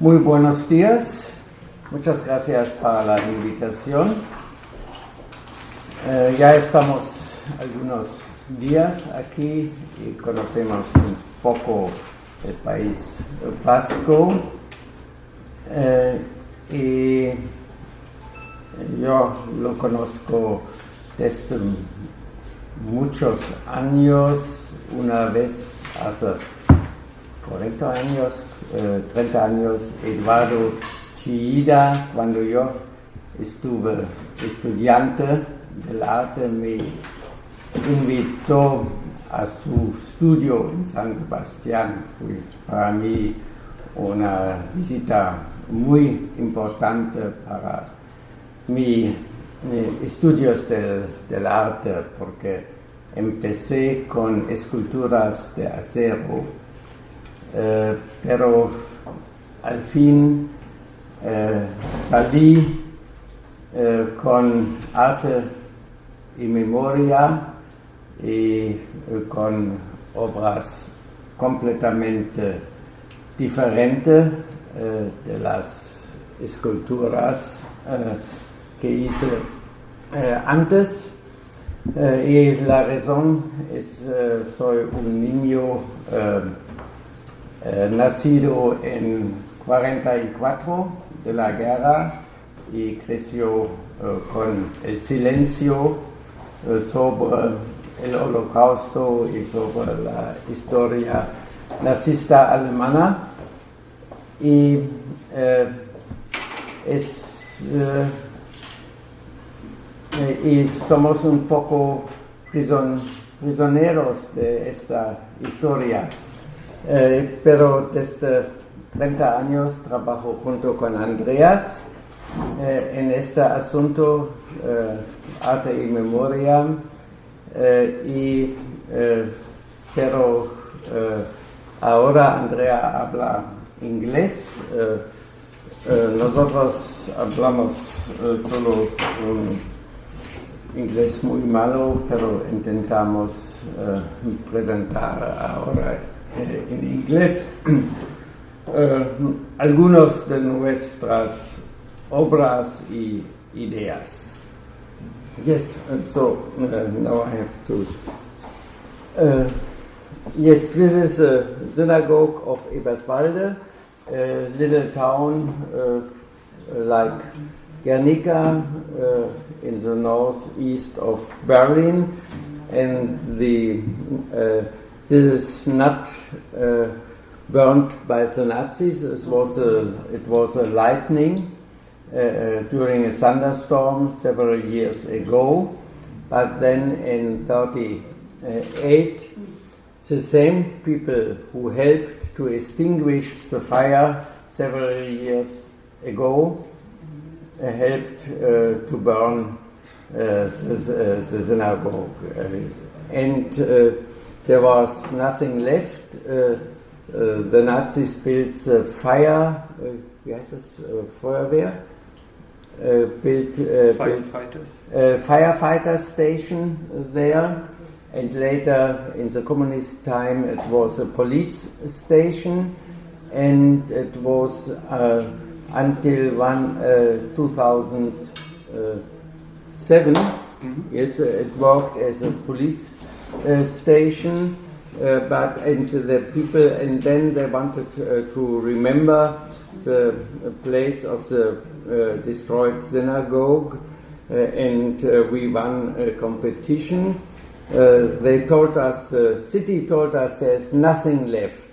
Muy buenos días. Muchas gracias para la invitación. Eh, ya estamos algunos días aquí y conocemos un poco el país vasco. Eh, y yo lo conozco desde muchos años, una vez hace 40 años, 30 eh, años, Eduardo Chida, cuando yo estuve estudiante del arte, me invitó a su estudio en San Sebastián. Fue para mí una visita muy importante para mis estudios del, del arte, porque empecé con esculturas de acero, eh, pero al fin eh, salí eh, con arte y memoria y con obras completamente diferentes de las esculturas que hice antes. y la razón es, soy un niño nacido en 44 de la guerra y creció con el silencio sobre el holocausto y sobre la historia nazista alemana. Eh, eh, y somos un poco prisioneros de esta historia eh, pero desde 30 años trabajo junto con Andreas en este asunto arte y memoria y pero ahora Andrea habla inglés. Eh, eh, nosotros hablamos eh, solo inglés muy malo, pero intentamos presentar ahora en inglés algunos de nuestras obras y ideas. Yes, so uh, now I have to. Yes, this is a synagogue of Eberswalde a little town uh, like Guernica uh, in the northeast of Berlin, and the uh, this is not burned by the Nazis. It was a, it was a lightning uh, during a thunderstorm several years ago. But then in 38, the same people who helped to extinguish the fire several years ago uh, helped uh, to burn uh, the, the, synagogue. and there was nothing left. the Nazis built the fire, wie heißt das, Feuerwehr? Uh, built, uh, firefighters. Built, uh, firefighter station there and later in the communist time it was a police station and it was uh, until one, uh, 2007 mm-hmm. yes it worked as a police uh, station uh, but and the people and then they wanted uh, to remember the place of the uh, destroyed synagogue and we won a competition uh, they told us, the city told us there's nothing left.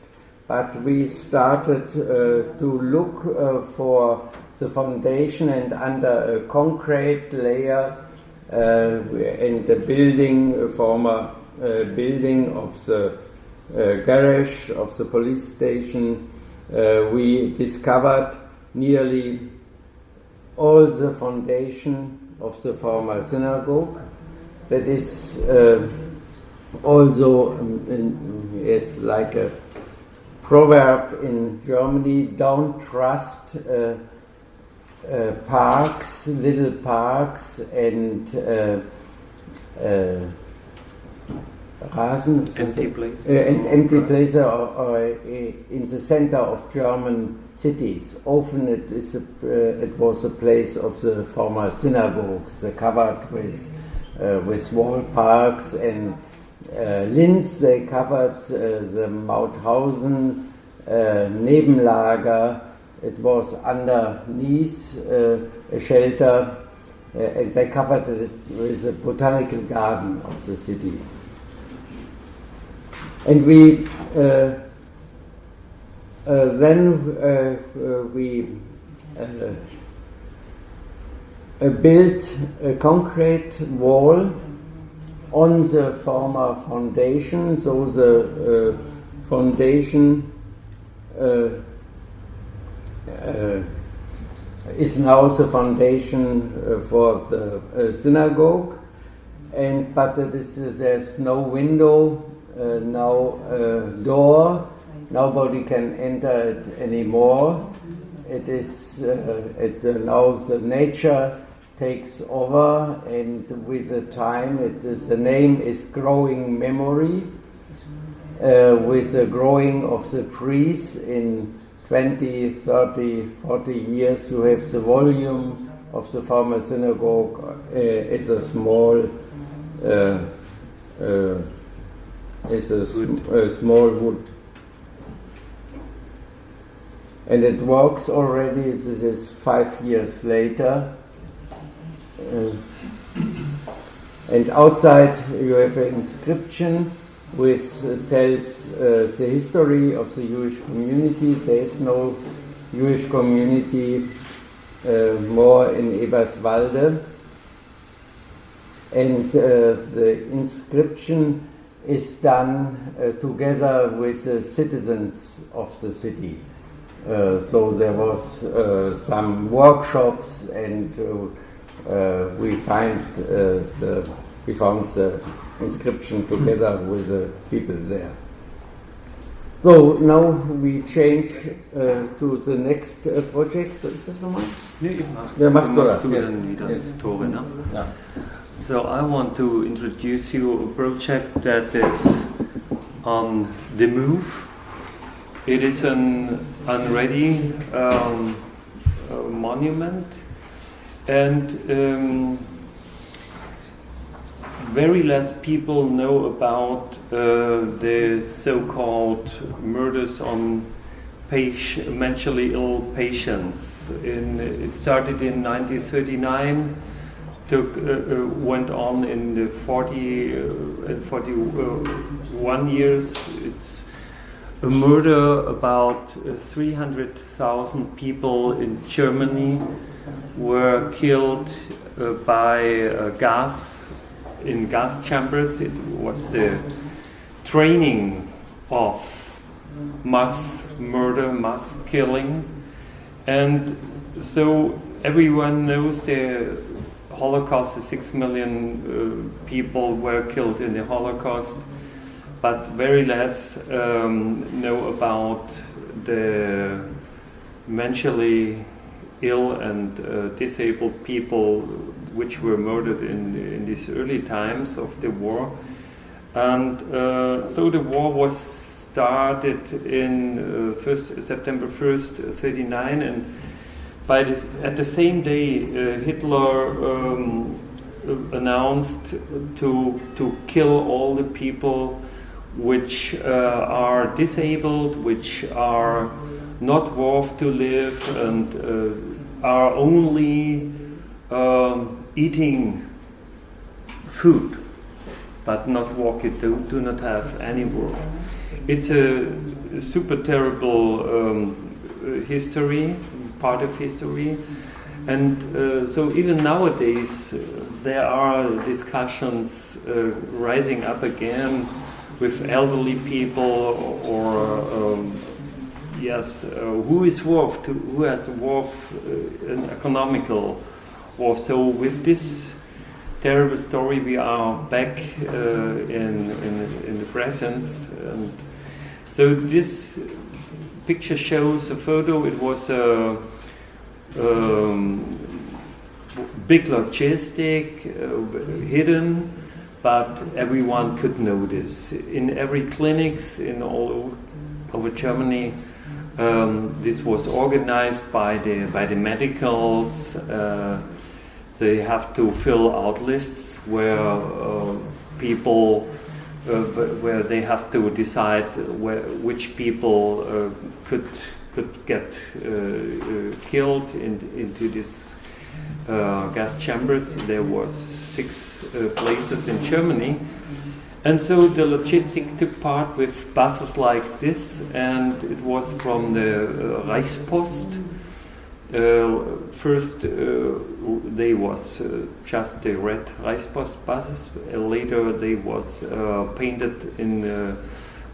But we started uh, to look uh, for the foundation and under a concrete layer in the building, former building of the garage of the police station, we discovered nearly all the foundation of the former synagogue. That is uh, also um, is like a proverb in Germany don't trust uh, uh, parks, little parks, and uh, uh, Rasen, Empty places uh, or empty grass? places or, or uh, in the center of German cities. Often it is a, uh, it was a place of the former synagogues, covered with uh, with wall parks and uh, Linz. They covered uh, the Mauthausen uh, Nebenlager. It was underneath uh, a shelter, uh, and they covered it with a botanical garden of the city. And we uh, uh, then uh, uh, we uh, uh, built a concrete wall on the former foundation, so the uh, foundation uh, uh, is now the foundation uh, for the uh, synagogue, and but is, there's no window, uh, no uh, door, nobody can enter it anymore. It is uh, it, uh, now the nature takes over, and with the time, it is, the name is growing memory. Uh, with the growing of the trees in 20, 30, 40 years, you have the volume of the former synagogue uh, is a small uh, uh, is a, sm- a small wood. And it works already, this is five years later. Uh, and outside you have an inscription which uh, tells uh, the history of the Jewish community. There is no Jewish community uh, more in Eberswalde. And uh, the inscription is done uh, together with the citizens of the city. Uh, so there was uh, some workshops, and uh, uh, we find uh, the we found the inscription together with the people there. So now we change uh, to the next uh, project. So, ist das nochmal? Nee, machst, Ja, machst du machst das, du yes. Yes. Tore, ne? Ja. So I want to introduce you a project that is on the move. It is an unready um, uh, monument, and um, very less people know about uh, the so-called murders on mentally ill patients. In, it started in 1939 took uh, uh, went on in the 40 uh, and 41 years. It's a murder about uh, 300,000 people in Germany were killed by gas in gas chambers. It was the training of mass murder, mass killing, and so everyone knows the Holocaust. Six million uh, people were killed in the Holocaust, but very less um, know about the mentally ill and uh, disabled people which were murdered in, in these early times of the war. And uh, so the war was started in uh, first, September 1st, 39, and by this, at the same day, uh, Hitler um, announced to, to kill all the people which uh, are disabled, which are not worth to live, and uh, are only um, eating food, but not walk it, do, do not have any worth. It's a super terrible um, history, part of history. And uh, so even nowadays, uh, there are discussions uh, rising up again with elderly people or um, yes, uh, who is worth, to, who has worth uh, an economical worth. So with this terrible story, we are back uh, in, in in the presence, and so this picture shows a photo. It was a um, big logistic, uh, hidden but everyone could notice. In every clinics in all over Germany, um, this was organized by the by the medicals. Uh, they have to fill out lists where uh, people where they have to decide where, which people uh, could could get uh, uh, killed in, into this gas chambers. There was six places in Germany. And so the logistic took part with buses like this, and it was from the uh, Reichspost. Uh, first, uh, they was uh, just the red Reichspost buses. later, they was painted in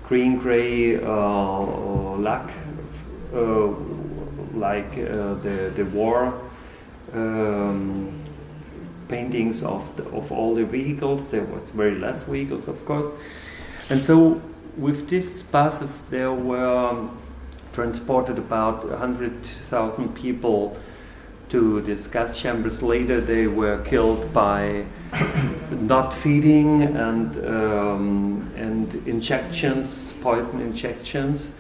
green gray lac like the the war um, paintings of the, of all the vehicles. There was very less vehicles, of course, and so with these buses there were transported about 100,000 people to these gas chambers. Later, they were killed by not feeding and um, and injections, poison injections.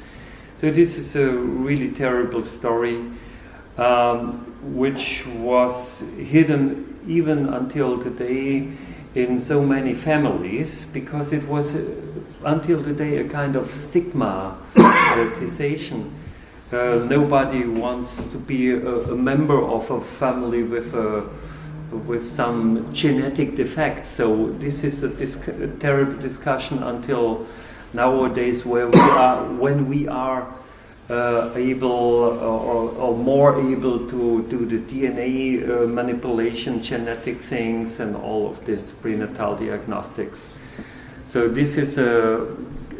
So this is a really terrible story, um, which was hidden even until today in so many families because it was uh, until today a kind of stigmatization. Uh, nobody wants to be a, a, member of a family with a with some genetic defect. So this is a, a terrible discussion until nowadays where we are, when we are uh, able or, or, more able to do the DNA uh, manipulation, genetic things, and all of this prenatal diagnostics. So this is uh,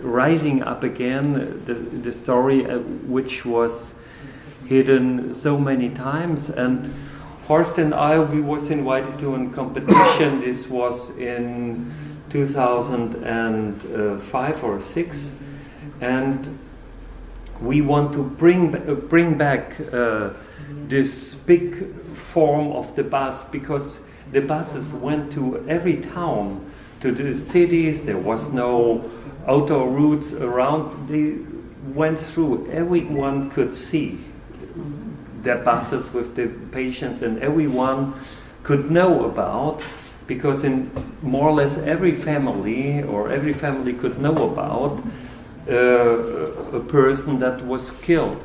rising up again, the, the story uh, which was hidden so many times. And Horst and I, we was invited to a competition. this was in 2005 or 6 and we want to bring uh, bring back uh, this big form of the bus because the buses went to every town to the cities. There was no auto routes around they went through everyone could see the buses with the patients and everyone could know about because in more or less every family or every family could know about uh, a person that was killed.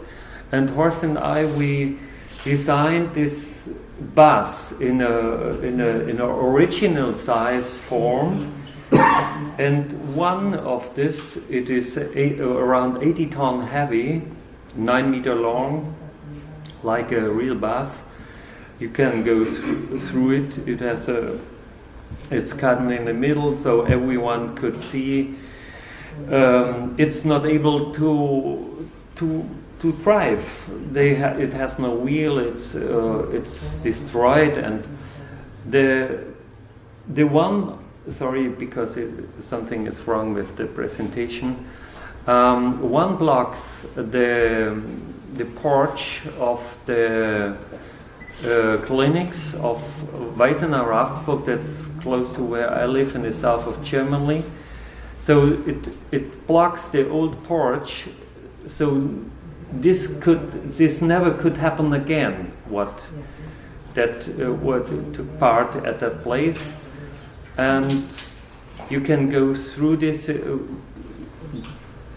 And Horst and I, we designed this bus in a in a in an original size form. And one of this, it is eight, around 80 ton heavy, 9 meter long, like a real bus. You can go th through it. It has a, it's cut in the middle so everyone could see. Um, it's not able to to to drive. They ha it has no wheel. It's uh, it's destroyed, and the the one sorry because it, something is wrong with the presentation. Um, one blocks the the porch of the uh, clinics of Weissenau Ravensburg that's close to where I live in the south of Germany. So it, it blocks the old porch. So this could this never could happen again. What that uh, what took part at that place, and you can go through this. Uh,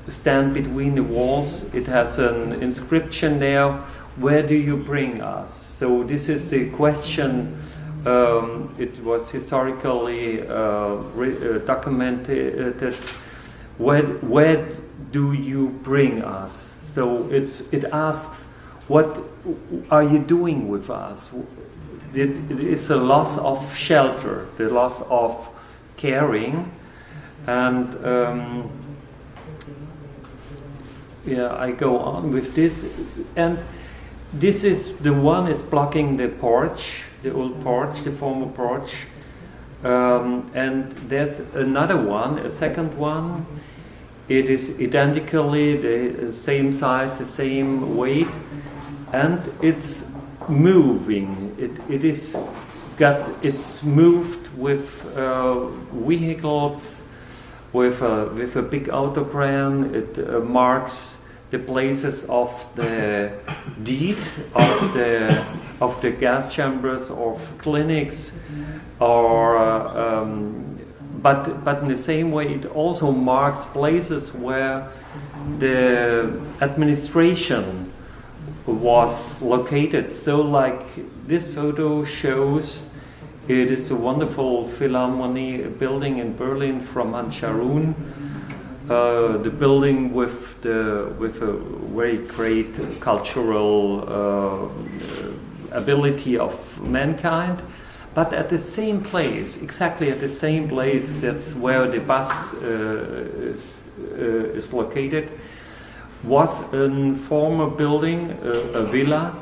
stand between the walls. It has an inscription there. Where do you bring us? So this is the question um, it was historically uh, uh, documented. Where, where do you bring us? So it's, it asks, what are you doing with us? It, is a loss of shelter, the loss of caring, and um, yeah, I go on with this, and this is the one is blocking the porch, the old porch, the former porch. Um, and there's another one, a second one. It is identically the same size, the same weight, and it's moving. It, it is got it's moved with uh, vehicles, with a, with a big autogram. It uh, marks the places of the deed of the of the gas chambers of clinics, or uh, um, but but in the same way it also marks places where the administration was located. So, like this photo shows, it is a wonderful Philharmonie building in Berlin from Hans Scharoun. Uh, the building with the with a very great cultural uh, ability of mankind, but at the same place, exactly at the same place, that's where the bus uh, is, uh, is located was a former building, uh, a villa,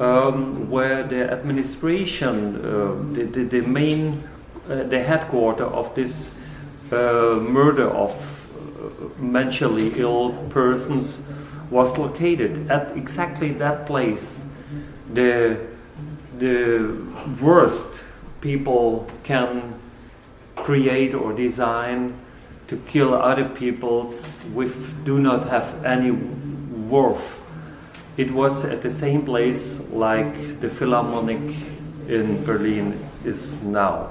um, where the administration, uh, the, the, the, main, uh, the headquarter of this uh, murder of uh, mentally ill persons was located at exactly that place. The, the worst people can create or design to kill other peoples with do not have any worth. It was at the same place like the Philharmonic in Berlin is now.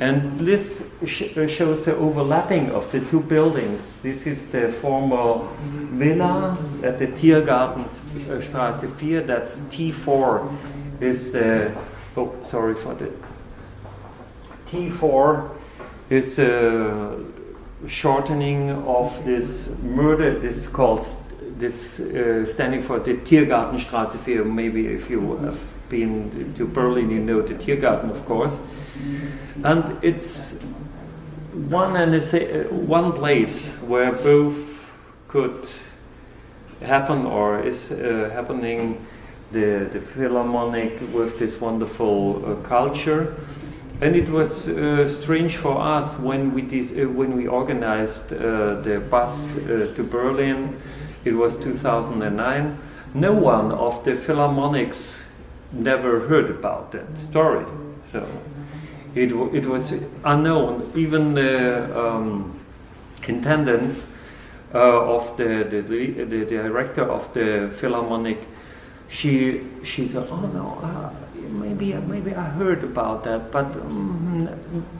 And this sh uh, shows the overlapping of the two buildings. This is the former villa at the Tiergartenstraße 4, that's T4 is the, oh sorry for the, T4 is uh, shortening of this murder is called it's uh, standing for the Tiergartenstraße 4. Maybe if you have been to Berlin, you know the Tiergarten, of course. And it's one and a, uh, one place where both could happen or is uh, happening. The the Philharmonic with this wonderful uh, culture and it was uh, strange for us when we uh, when we organized uh, the bus uh, to Berlin. It was 2009. No one of the Philharmonics never heard about that story. So it it was unknown. Even the um, intendants uh, of the the, the director of the Philharmonic, she she said, "Oh no." Uh, maybe maybe I heard about that, but um,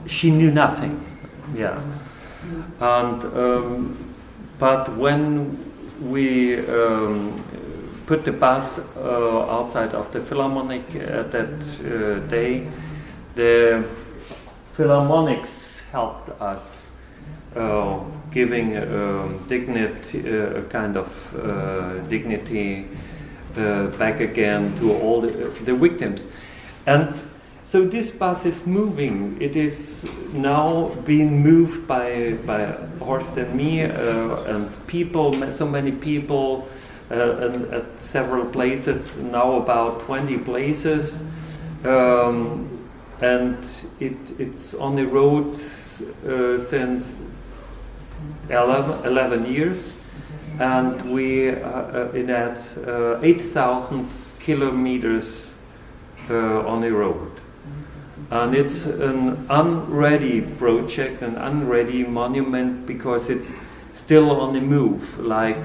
she knew nothing. Yeah, and um, but when we um, put the bus uh, outside of the Philharmonic at that uh, day, the Philharmonics helped us. Uh, giving um, dignity, uh, a kind of uh, dignity uh, back again to all the, the victims. And so this bus is moving. It is now being moved by, by Horst and me uh, and people, so many people uh, and at several places, now about 20 places. Um, and it, it's on the road uh, since 11, 11, years. And we uh, uh in at uh, 8,000 kilometers on the road. And it's an unready project, an unready monument because it's still on the move. Like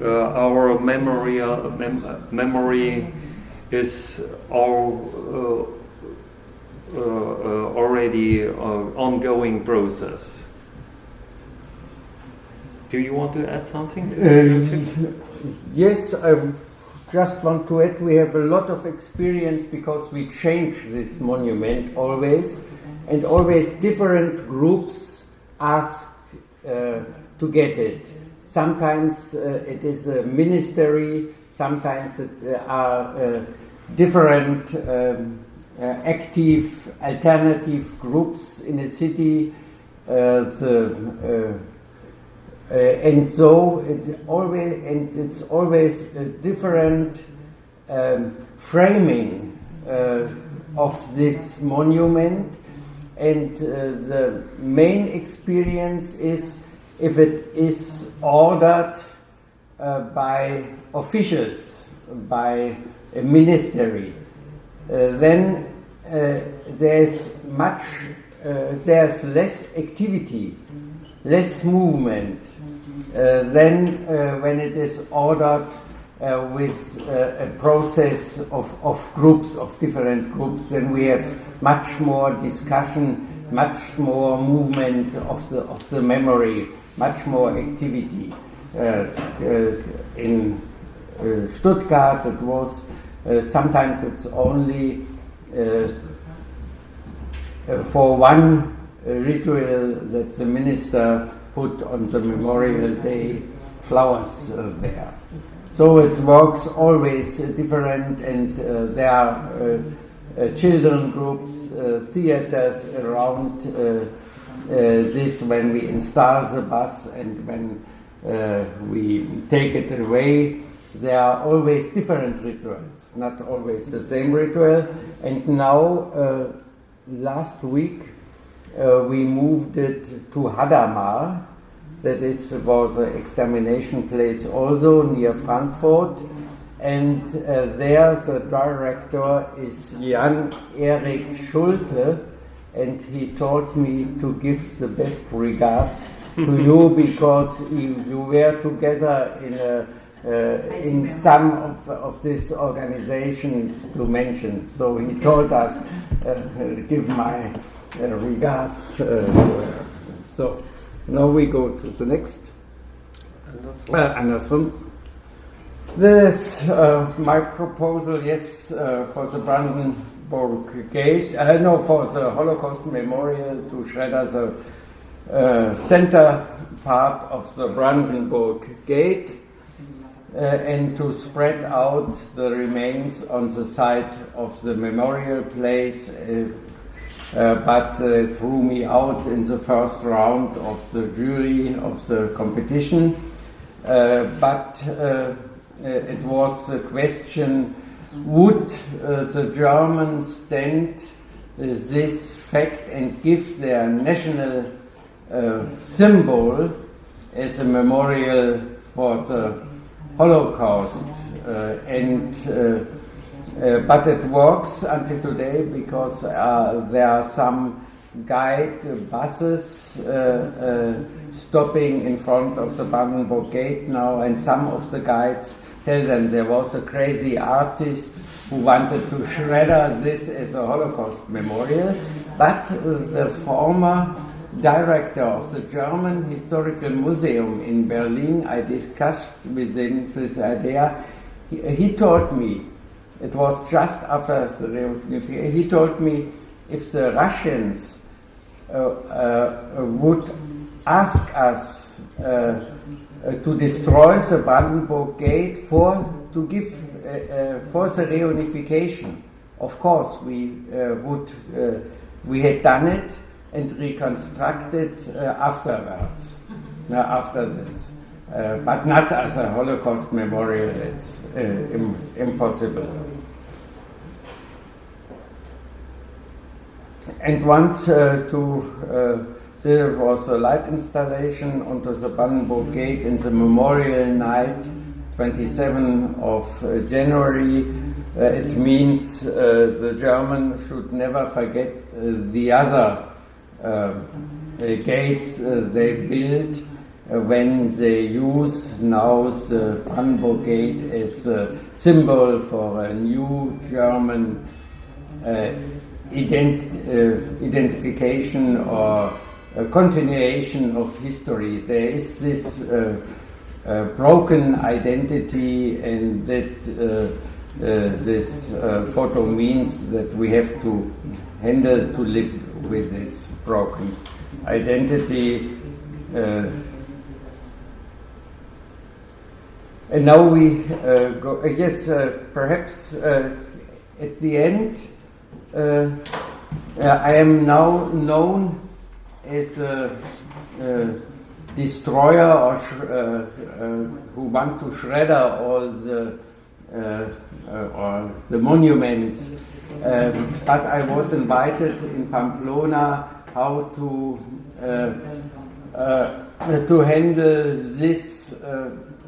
uh, our memory, uh, mem memory is all uh, uh, already ongoing process. Do you want to add something? yes, I just want to add, we have a lot of experience because we change this monument always, and always different groups ask uh, to get it. Sometimes uh, it is a ministry, sometimes it uh, are uh, different um, uh, active alternative groups in a city. The uh, and so it's always and it's always a different um, framing uh, of this monument. And uh, the main experience is if it is ordered uh, by officials by a ministry uh, then there's much, there's less activity, less movement Uh, than uh, when it is ordered uh, with uh, a process of, of groups, of different groups, then we have much more discussion, much more movement of the, of the memory, much more activity. Uh, uh in Stuttgart, it was sometimes it's only for one ritual that the minister put on the Memorial Day flowers uh, there. So it works always uh, different, and uh, there are uh, children groups, theaters around this when we install the bus and when we take it away. There are always different rituals, not always the same ritual. And now, last week, uh, we moved it to Hadamar, that is was an extermination place also near Frankfurt. And uh, there the director is Jan Erik Schulte, and he told me to give the best regards to you because you, you were together in a, uh, in some of, of these organizations to mention. So he told us, uh, give my uh, regards. Uh, so now we go to the next. Anderson. Uh, Anderson. This, uh, my proposal, yes, uh, for the Brandenburg Gate, uh, no, for the Holocaust Memorial to shredder, the uh, center part of the Brandenburg Gate, uh, and to spread out the remains on the site of the memorial place uh, but uh, threw me out in the first round of the jury of the competition. Uh, but it was a question would the Germans stand this fact and give their national symbol as a memorial for the Holocaust uh, and uh, uh, but it works until today because uh, there are some guide buses uh, uh, stopping in front of the Brandenburg Gate now, and some of the guides tell them there was a crazy artist who wanted to shredder this as a Holocaust memorial, but the former director of the German Historical Museum in Berlin, I discussed with him this idea. He, he told me it was just after the revolution. He told me if the Russians uh, uh, would ask us uh, uh to destroy the Brandenburg Gate for to give uh, uh, for the reunification, of course we would we had done it and reconstructed afterwards. after this. Uh, but not as a Holocaust memorial. It's uh, Im- impossible. And once uh, to there was a light installation onto the Brandenburg Gate in the Memorial Night, 27 of uh, January. Uh, it means uh, the German should never forget the other gates they built uh, when they use now the Brandenburg Gate as a symbol for a new German uh, ident uh, identification or a continuation of history. There is this uh, uh, broken identity, and that uh, this photo means that we have to handle to live with this broken identity. And now we uh, go, I guess, uh, perhaps uh, at the end, uh, I am now known as a, a destroyer or uh, who want to shredder all the or the monuments. Um, but I was invited in Pamplona how to to handle this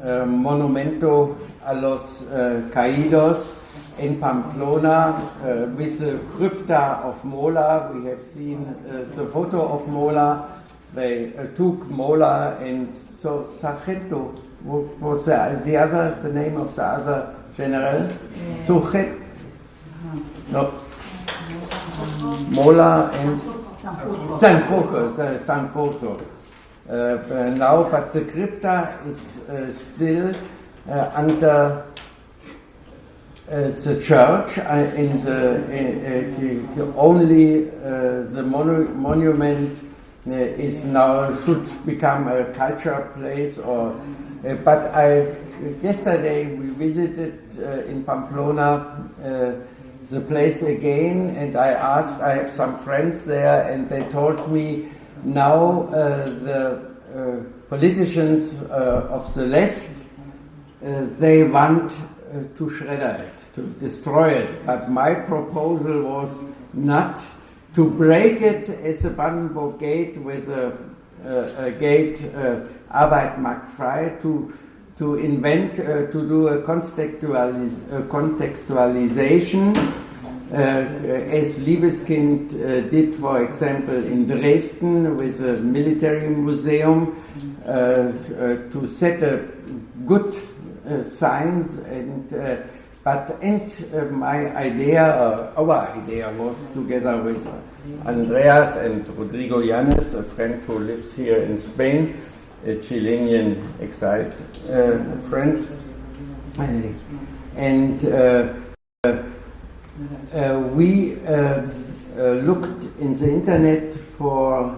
uh, Monumento a los uh, Caídos in Pamplona uh, with the crypta of Mola. We have seen the photo of Mola. They took Mola and so Sargento, what was the, the other, the name of the other general? Suchet? No. Mola and Sanjurjo, Sanjurjo. Uh, now, but the crypta is uh, still uh, under uh, the church uh, in the, uh, only the monu monument is now should become a culture place or but I yesterday we visited in Pamplona the place again and I asked I have some friends there and they told me now uh, the uh, politicians uh, of the left they want to shredder it, to destroy it. But my proposal was not to break it as a Brandenburg Gate with a, a, gate uh, Arbeit macht frei, to, to invent, uh, to do a, contextualization as Libeskind uh, did, for example, in Dresden with a military museum, uh, uh to set a good uh, signs and uh, but and uh, my idea, our idea was together with Andreas and Rodrigo Llanes, a friend who lives here in Spain, a Chilean exiled friend, and we looked in the internet for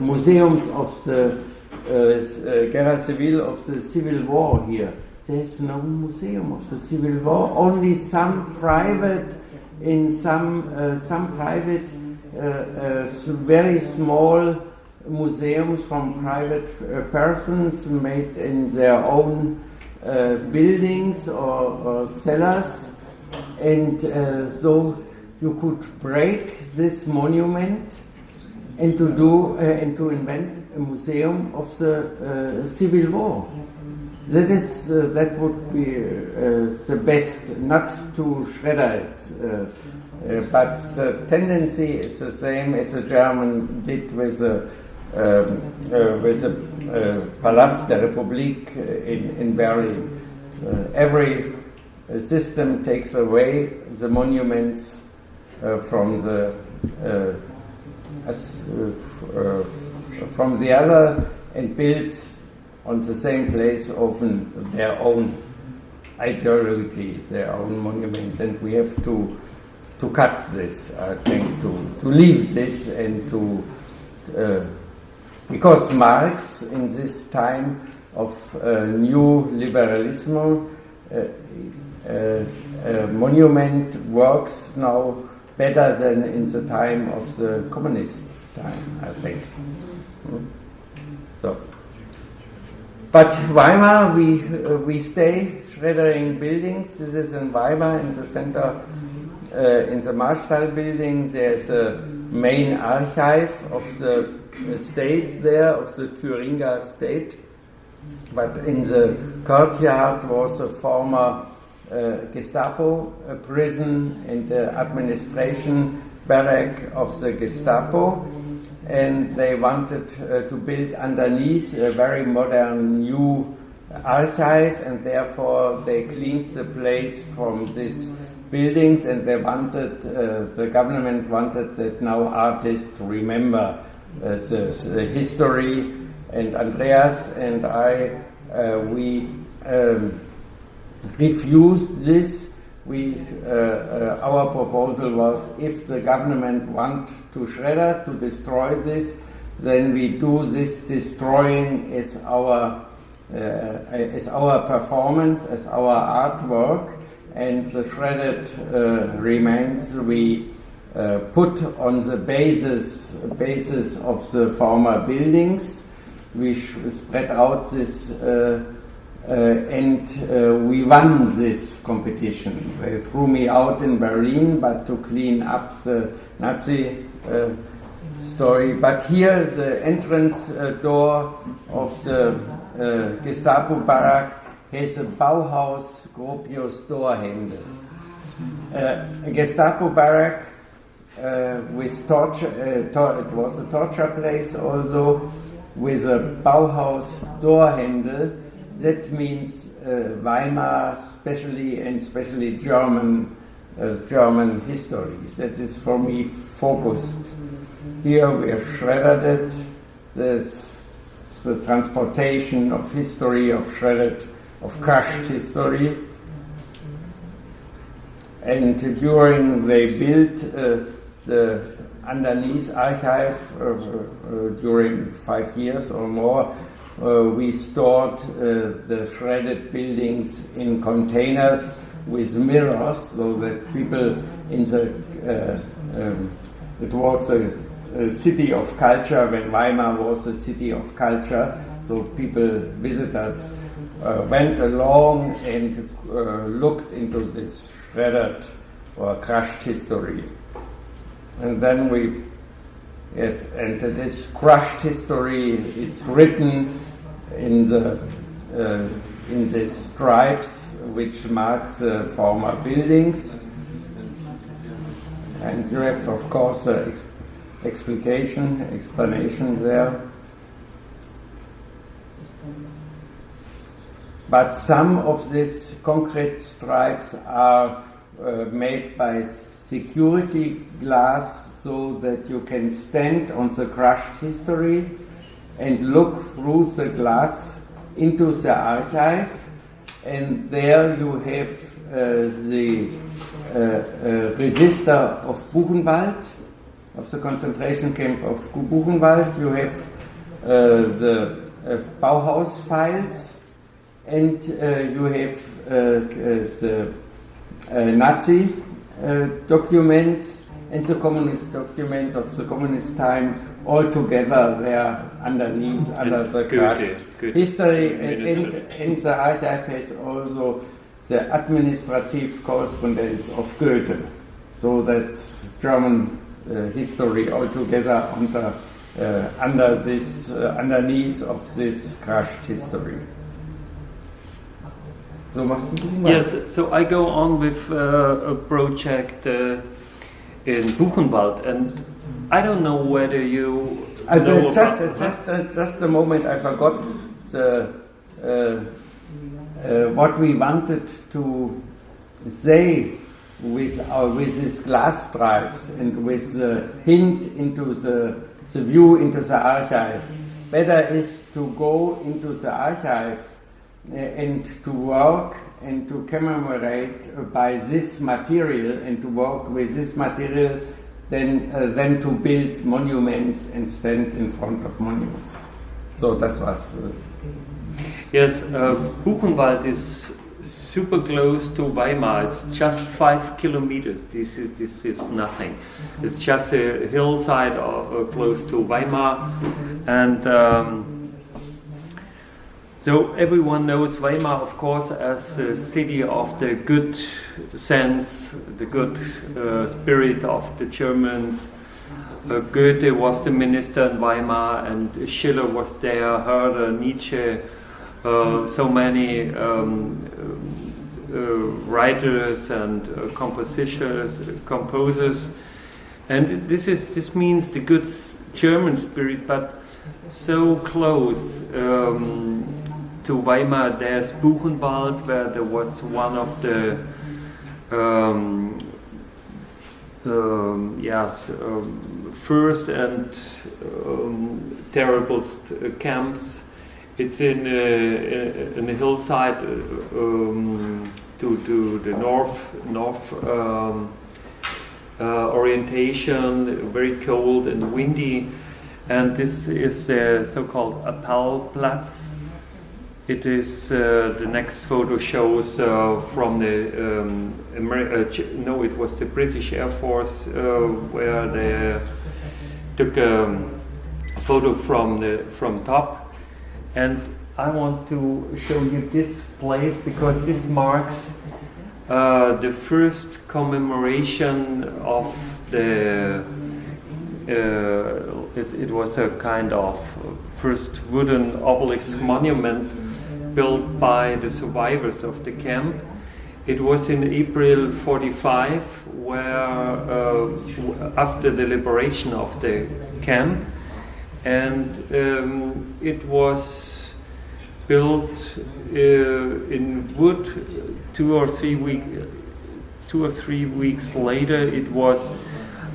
museums of the uh, Guerra Civil of the Civil War here. There's no museum of the Civil War, only some private, in some, uh, some private, uh, uh very small museums from private uh, persons made in their own uh, buildings or, or, cellars. And so you could break this monument and to do and to invent a museum of the uh, Civil War. That is, uh, that would be uh, the best, not to shredder it. but the tendency is the same as the German did with the um, with the Palast der Republik in, in Berlin. every system takes away the monuments uh, from the uh, as, uh, from the other and build on the same place often their own ideology, their own monument, and we have to to cut this, I think, to, to leave this and to uh, because Marx in this time of uh, new liberalism uh monument works now better than in the time of the communist time, I think. So, but Weimar, we uh, we stay shreddering buildings. This is in Weimar, in the center, uh, in the Marstall building. There's a main archive of the state there, of the Thuringia state. But in the courtyard was a former uh, Gestapo prison and the administration barrack of the Gestapo. And they wanted uh, to build underneath a very modern new archive and therefore they cleaned the place from these buildings and they wanted, uh, the government wanted that now artists remember uh, the, the, history. And Andreas and I, uh, we um, refused this we, uh, uh, our proposal was if the government want to shredder, to destroy this, then we do this destroying as our, uh, as our performance, as our artwork, and the shredded remains we uh, put on the basis, basis of the former buildings. We spread out this uh, and uh, we won this competition. They threw me out in Berlin, but to clean up the Nazi uh, story. But here, the entrance door of the Gestapo barrack has a Bauhaus Gropius door handle. Uh, a Gestapo barrack uh, with torture, uh, tor- it was a torture place also, with a Bauhaus door handle. That means uh, Weimar, especially and especially German, uh, German history. That is for me focused. Here we have shredded it. There's the transportation of history, of shredded, of crushed history. And during they built uh, the underneath archive uh, uh, during five years or more, uh, we stored uh, the shredded buildings in containers with mirrors so that people in the uh, um, it was a, a city of culture. When Weimar was a city of culture so people visitors uh, went along and uh, looked into this shredded or crushed history. And then we yes and this crushed history it's written in the uh, in these stripes which mark the former buildings. And you have of course uh, ex- explication explanation there. But some of these concrete stripes are uh, made by security glass so that you can stand on the crushed history and look through the glass into the archive and there you have uh, the uh, uh, register of Buchenwald, of the concentration camp of Buchenwald. You have uh, the uh, Bauhaus files and uh, you have the Nazi documents and the communist documents of the communist time all together there underneath under the crushed history and, and, and the archive has also the administrative correspondence of Goethe. So that's German uh, history altogether under, uh, under this, uh, underneath of this crushed history. So must Yes, so I go on with uh, a project uh, in Buchenwald, and I don't know whether you. Know just, about- just, uh, just a moment, I forgot the, uh, uh, what we wanted to say with, our, with these glass stripes and with the hint into the, the view into the archive. Better is to go into the archive uh, and to work and to commemorate uh, by this material and to work with this material than, uh, than to build monuments and stand in front of monuments. So that was. Yes, uh, Buchenwald is super close to Weimar. It's just five kilometers. This is this is nothing. It's just a hillside of, uh, close to Weimar, and um, so everyone knows Weimar, of course, as a city of the good sense, the good uh, spirit of the Germans. Uh, Goethe was the minister in Weimar, and Schiller was there. Herder, Nietzsche. Uh, so many um, uh, writers and uh, compositors, composers, and this is this means the good German spirit, but so close um, to Weimar. There's Buchenwald, where there was one of the um, um, yes um, first and um, terrible uh, camps it's in uh, in a hillside uh, um, to to the north north um, uh, orientation, very cold and windy, and this is the so-called Appellplatz. It is uh, the next photo shows uh, from the um, Ameri- uh, no, it was the British Air Force uh, where they took a photo from the from top and I want to show you this place because this marks uh, the first commemoration of the. Uh, it, it was a kind of first wooden obelisk monument built by the survivors of the camp. It was in April 45, where uh, after the liberation of the camp, and um, it was built uh, in wood. Two or three week, two or three weeks later, it was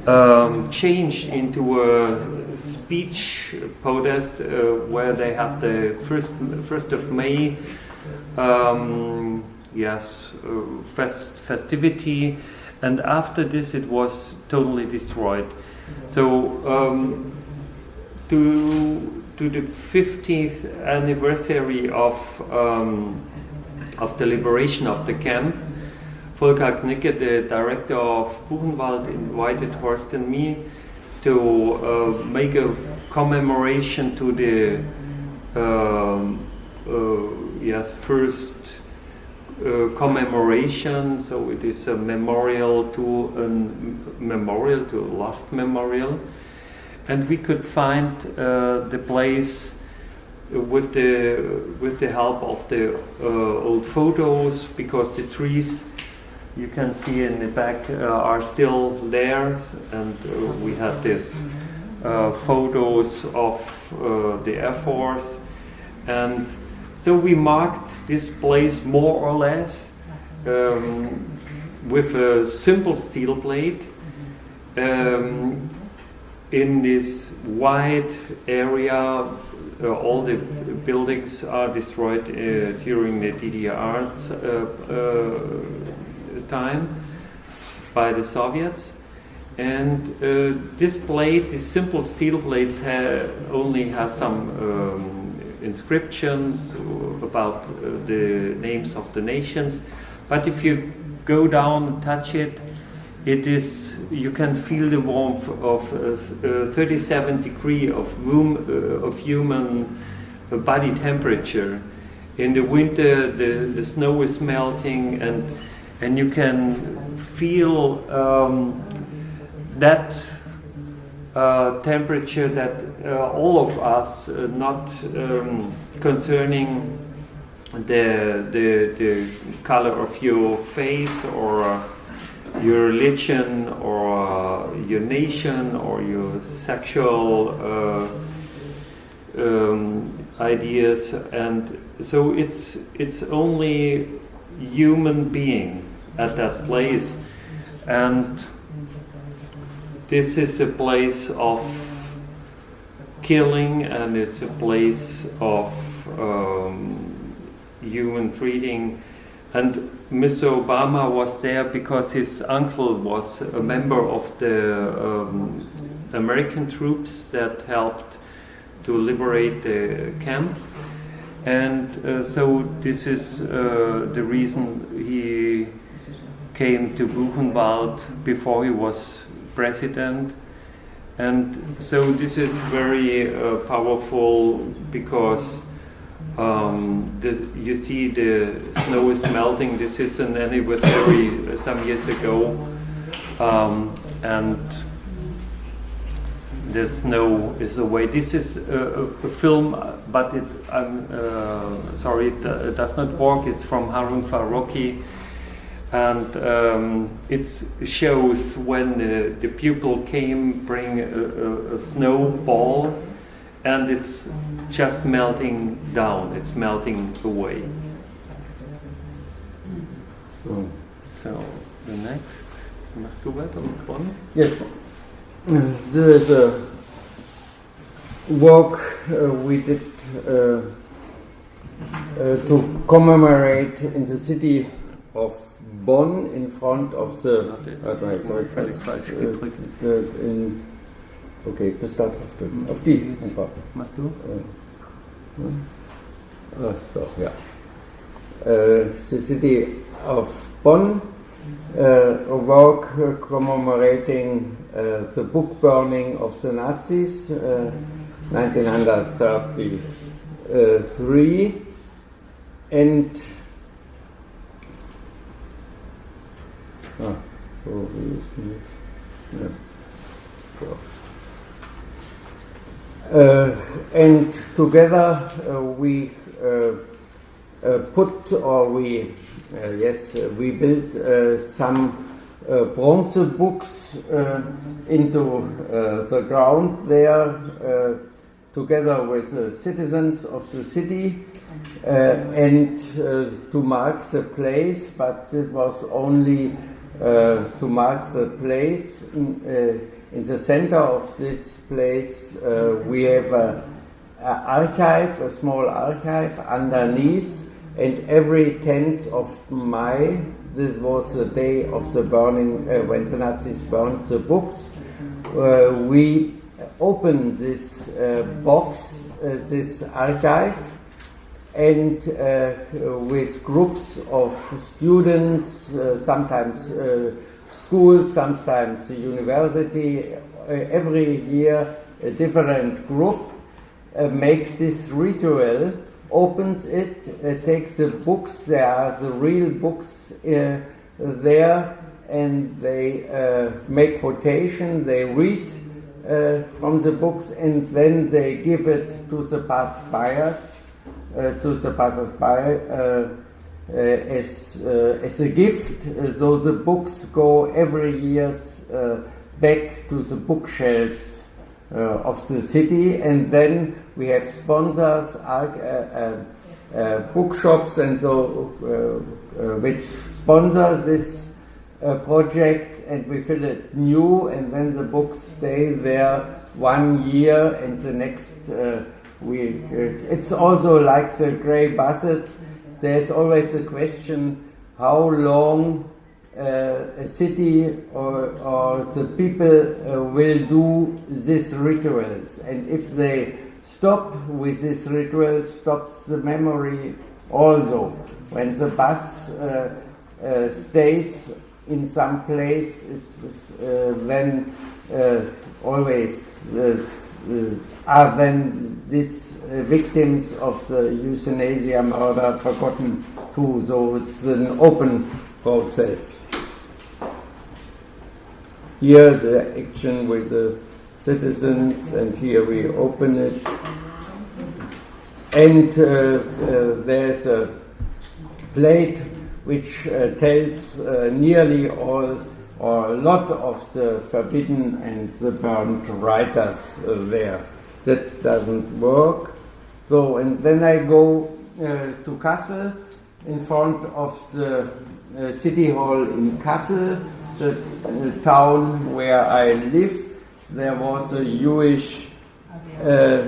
um, changed into a speech protest uh, where they have the first first of May. Um, yes, uh, fest, festivity, and after this it was totally destroyed. So um, to to the 50th anniversary of um, of the liberation of the camp, Volker Knigge, the director of Buchenwald, invited Horst and me to uh, make a commemoration to the um, uh, yes first uh, commemoration. So it is a memorial to a memorial to a lost memorial, and we could find uh, the place with the with the help of the uh, old photos because the trees you can see in the back uh, are still there, and uh, we had this uh, photos of the Air Force, and so we marked this place more or less um, with a simple steel plate um, in this wide area. Uh, all the buildings are destroyed uh, during the DDR uh, time by the Soviets. And uh, this plate, this simple seal plate, ha only has some um, inscriptions about uh, the names of the nations. But if you go down and touch it, it is you can feel the warmth of uh, 37 degree of room uh, of human uh, body temperature. In the winter, the, the snow is melting and and you can feel um, that uh, temperature that uh, all of us, uh, not um, concerning the, the, the color of your face or uh, your religion or uh, your nation or your sexual uh, um, ideas, and so it's it's only human being at that place. And this is a place of killing and it's a place of um, human treating. And Mr. Obama was there because his uncle was a member of the um, American troops that helped to liberate the camp. And uh, so this is uh, the reason he came to Buchenwald before he was president. And so this is very uh, powerful because um, this, you see the snow is melting. This is an anniversary some years ago. Um, and the snow is away. This is a, film, but it, I'm uh, sorry, it, uh, does not work. It's from Harun Farocki and um, it shows when the, the pupil came bring a, a, a snowball and it's just melting down. It's melting away. So, the next yes. There is a walk uh, we did uh, uh to commemorate in the city of Bonn in front of the. Warte mal, jetzt habe ich falsch, gedrückt. Okay, bis da drauf drücken. Auf die einfach. Mach du? Ach so, ja. Uh, the city of Bonn, uh, a walk uh, commemorating uh, the book burning of the Nazis, 1933, and Ah. Uh, and together uh, we uh, uh, put or we, uh, yes, uh, we built some bronze books into the ground there together with the citizens of the city and to mark the place, but it was only to mark the place. In, in the center of this place, we have an archive, a small archive underneath, and every 10th of May, this was the day of the burning, uh, when the Nazis burned the books, uh, we open this uh, box, uh, this archive, and uh, with groups of students, uh, sometimes schools, sometimes the university, every year a different group uh, makes this ritual, opens it, uh, takes the books, there the real books uh, there, and they uh, make quotation, they read uh, from the books, and then they give it to the passers uh, to the passers-by as, as a gift. Eh, so the books go every year eh, back to the bookshelves uh, of the city, and then we have sponsors, uh, uh, uh, uh bookshops, and so uh, which sponsor this project, and we fill it new, and then the books stay there one year, and the next we. it's also like the grey basset. There's always a question: how long uh, a city or, or the people uh, will do these rituals. And if they stop with this rituals, stops the memory also. When the bus uh, uh stays in some place, uh, then uh, always are then these victims of the euthanasia murder forgotten too. So it's an open process. Here the action with the citizens, and here we open it. And uh, uh, there's a plate which uh, tells uh, nearly all or a lot of the forbidden and the burned writers uh, there. That doesn't work. So, and then I go uh, to Kassel in front of the city hall in Kassel the, the town where I live, there was a Jewish uh,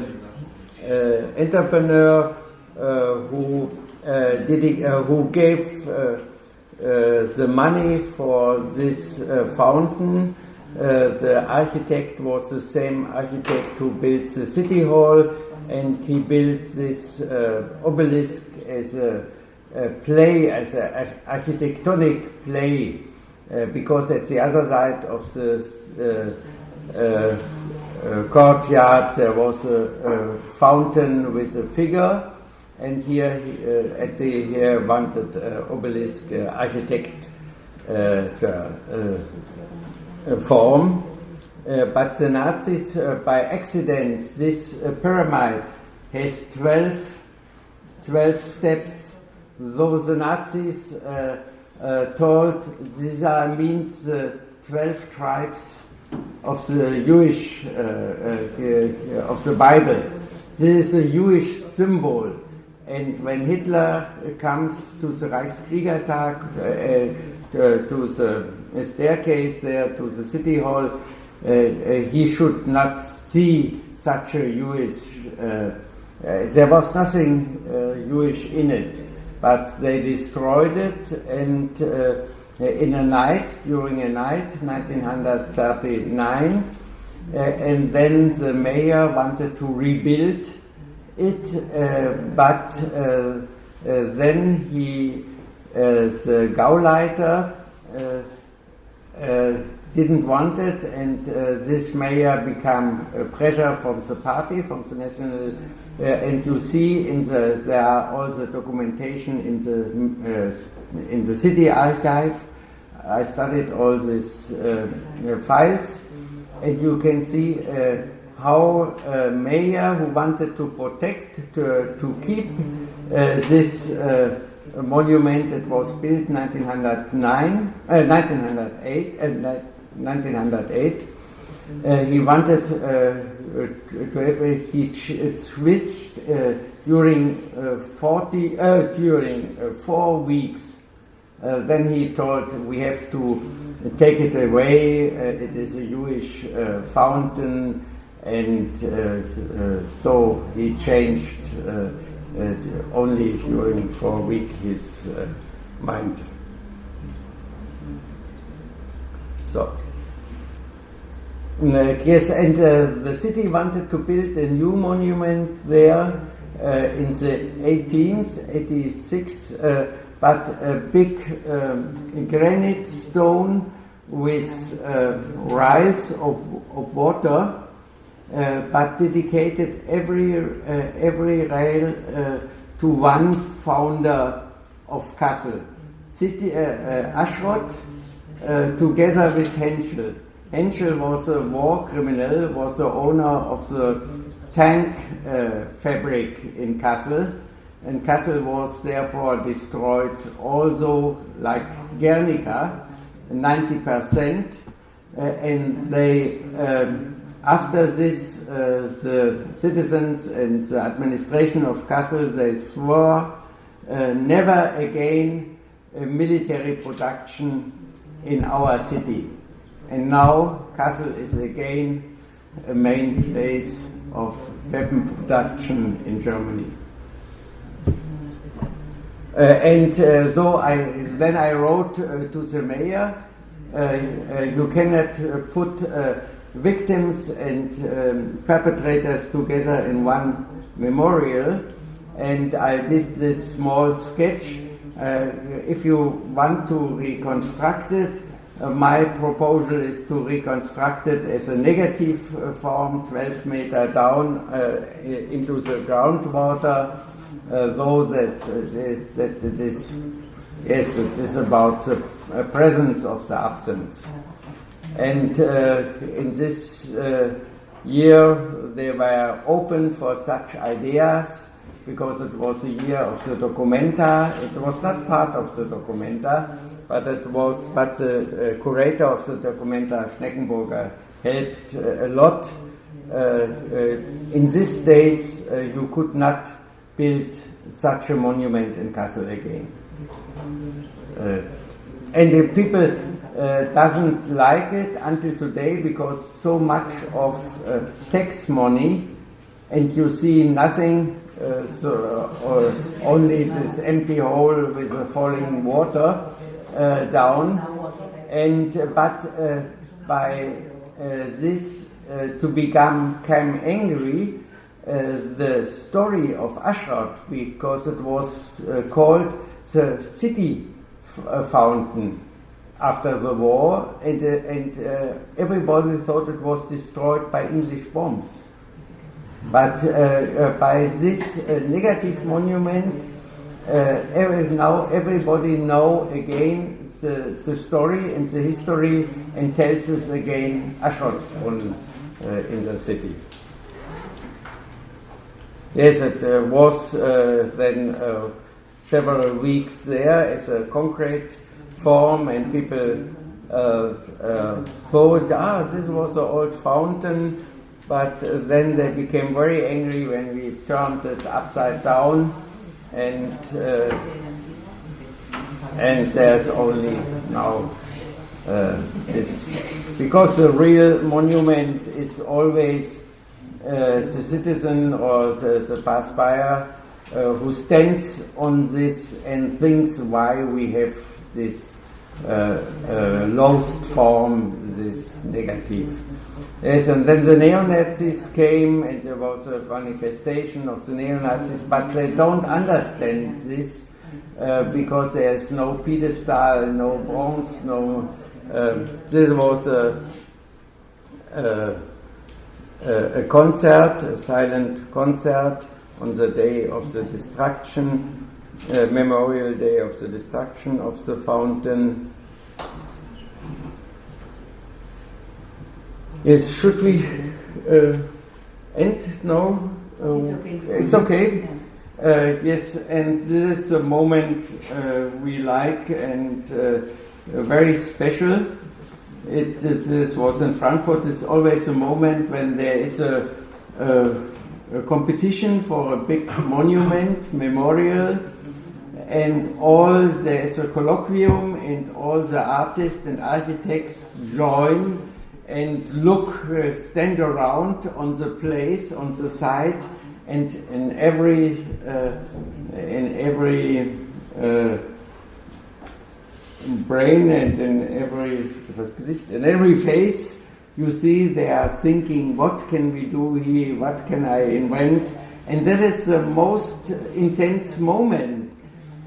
uh, entrepreneur uh, who did who gave the money for this fountain. Uh, the architect was the same architect who built the city hall, and he built this uh, obelisk as a, a play, as an architectonic play uh, because at the other side of the uh, uh, courtyard there was a, a, fountain with a figure, and here uh, at the here wanted uh, obelisk uh, architect form. but the Nazis, by accident, this pyramid has 12, 12 steps. Though the Nazis uh, told these are means uh, 12 tribes of the Jewish, uh, uh, of the Bible. This is a Jewish symbol. And when Hitler comes to the Reichskriegertag, uh, to, the staircase there, to the city hall, he should not see such a Jewish, there was nothing Jewish in it but they destroyed it and uh, in a night, during a night, 1939, uh, and then the mayor wanted to rebuild it, uh, but uh, uh, then he, uh, the Gauleiter, didn't want it, and this mayor became pressure from the party, from the National uh, and you see in the there are all the documentation in the uh, in the city archive. I studied all these uh, files, and you can see how a mayor who wanted to protect, to, to keep uh, this uh, monument that was built 1909, 1908, uh, 1908, uh, uh, he wanted to have a, he it switched during 40, during four weeks. Uh, then he told we have to take it away. Uh, it is a Jewish uh, fountain, and so he changed only during four weeks his mind. So. Uh, yes, and uh, the city wanted to build a new monument there uh, in the 18th, 86 but a big um, granite stone with uh, rails of, of water, uh, but dedicated every, uh, every rail uh, to one founder of Kassel, City, uh, uh, Aschrott, together with Henschel. Henschel was a war criminal, was the owner of the tank fabric in Kassel. And Kassel was therefore destroyed also like Guernica, 90%, uh, and they, um, after this, uh, the citizens and the administration of Kassel, they swore uh, never again a military production in our city. And now Kassel is again a main place of weapon production in Germany. Uh, and uh, so I then I wrote uh, to the mayor, you cannot put victims and um, perpetrators together in one memorial. And I did this small sketch. if you want to reconstruct it, uh, my proposal is to reconstruct it as a negative uh, form, 12 meter down uh, into the groundwater, uh, though that, uh, that it is, yes, it is about the uh, presence of the absence. And in this year, they were open for such ideas because it was a year of the documenta. It was not part of the documenta, but it was. But the uh, curator of the documenta, Schneckenburger, helped uh, a lot. Uh, in these days, you could not build such a monument in Kassel again. Uh, and the people uh, doesn't like it until today because so much of uh, tax money and you see nothing uh, so, uh, only this empty hole with the falling water uh, down. And but by this to become came angry uh, the story of Aschrott because it was uh, called the city uh, fountain after the war, and, and everybody thought it was destroyed by English bombs. But by this negative monument, every, now everybody know again the, the, story and the history and tells us again Aschrott uh, in the city. Yes, it uh, was uh, then uh, several weeks there as a concrete form, and people uh, uh, thought, ah, this was an old fountain, but uh, then they became very angry when we turned it upside down, and and there's only now this. Because the real monument is always uh, the citizen or the, the uh, who stands on this and thinks why we have this uh, uh, lost form, this negative. Yes, and then the neo-Nazis came and there was a manifestation of the neo-Nazis, but they don't understand this uh, because there's no pedestal, no bronze, no. Uh, this was a, a a concert, a silent concert on the day of the destruction, uh, Memorial Day of the destruction of the fountain. Yes, should we uh, And no, uh, It's okay. it's okay. Yeah. Uh, yes, and this is a moment uh, we like and uh, very special. It, this, this was in Frankfurt. It's always a moment when there is a, a, a competition for a big monument, memorial, and all the a colloquium, and all the artists and architects join and look, uh, stand around on the place, on the site, and in every uh, in every uh, brain and in every in every face you see they are thinking what can we do here? What can I invent? And that is the most intense moment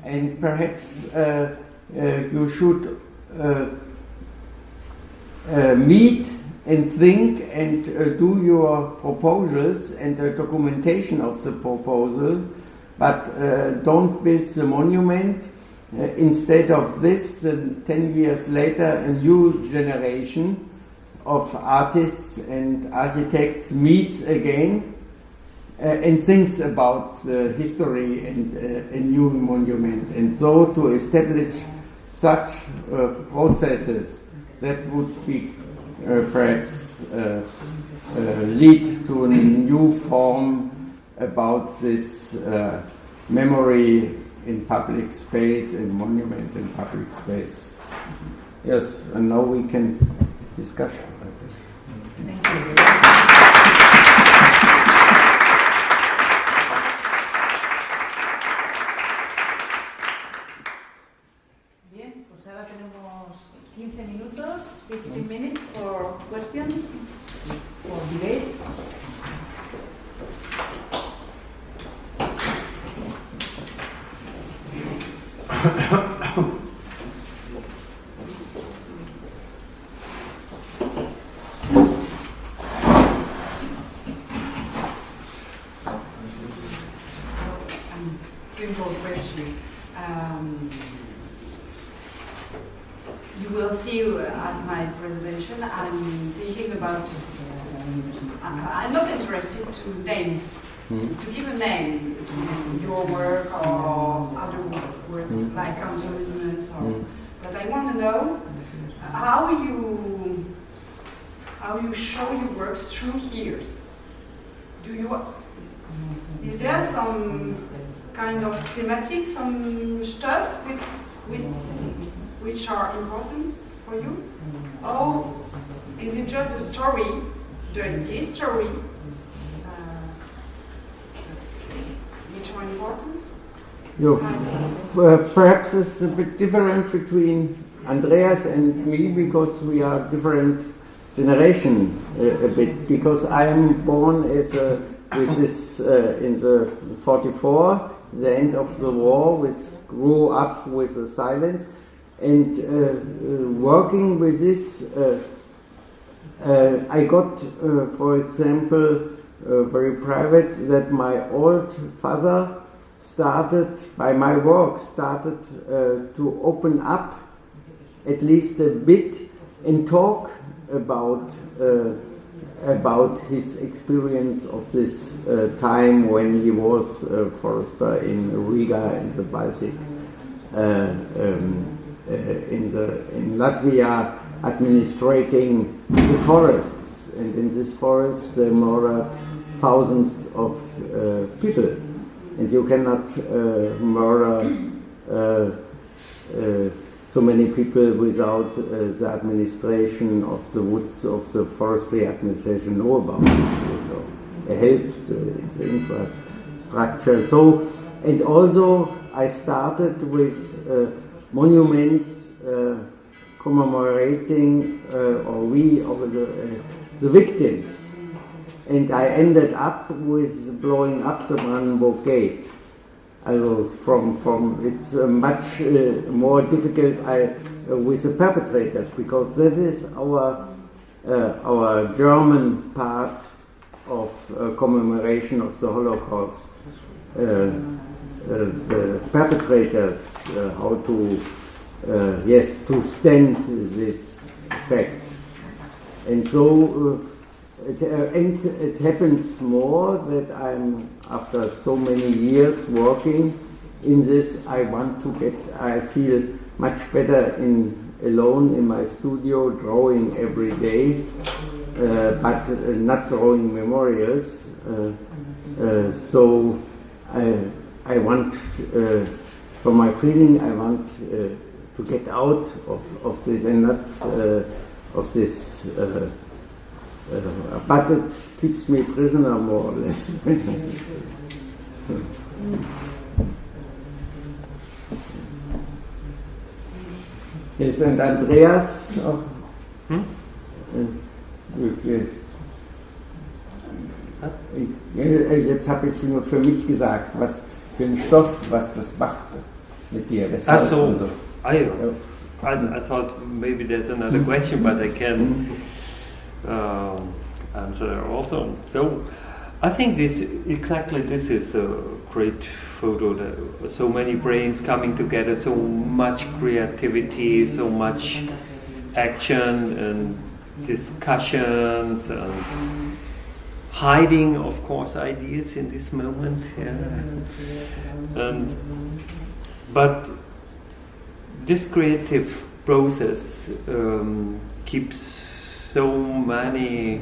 and perhaps uh, uh, you should uh, uh, meet and think and do your proposals and the documentation of the proposal, but don't build the monument. Instead of this, uh, 10 years later, a new generation of artists and architects meets again and thinks about the history and uh, a new monument. And so to establish such uh, processes, that would be uh, perhaps uh, uh, lead to a new form about this uh, memory in public space and monument in public space. Yes, and now we can discuss. Thank you. Questions, for debate. Are important for you? Or is it just a story, the history, uh, which are important? Uh, perhaps it's a bit different between Andreas and me because we are different generation uh, a bit. Because I am born as a with this uh, in the 44, the end of the war, with grew up with the silence, and uh, uh, working with this. Uh, I got, for example, very private that my old father started, by my work, started to open up at least a bit and talk about uh, about his experience of this uh, time when he was uh, forester in Riga in the Baltic, um, in the in Latvia, administrating the forests, and in this forest there murdered thousands of uh, people, and you cannot uh, murder. Uh, uh, so many people without uh, the administration of the woods of the forestry administration know about it. So it helps uh, the infrastructure. So, and also I started with uh, monuments uh, commemorating uh, or we or the, uh, the victims. And I ended up with blowing up the Brandenburg Gate. Also from, from it's much more difficult I, with the perpetrators because that is our uh, our German part of uh, commemoration of the Holocaust. Uh, the perpetrators, uh, how to uh, yes to stand this fact, and so uh, it, uh, and it happens more that I'm after so many years working in this. I want to get. I feel much better in alone in my studio, drawing every day, uh, but uh, not drawing memorials. Uh, uh, so I, I want, uh, from my feeling, I want to get out of, of this and not of this. but it keeps me prisoner more or less. Yes, und Andreas auch. Hm? Wie viel? Jetzt habe ich nur für mich gesagt, was für ein Stoff, was das macht mit dir. Weshalb Ach so. so. I, I, I thought maybe there's another question, but I can uh, answer also. So I think this exactly this is a great photo. That so many brains coming together, so much creativity, so much action and discussions and hiding, of course, ideas in this moment. Yeah. And but this creative process um, keeps so many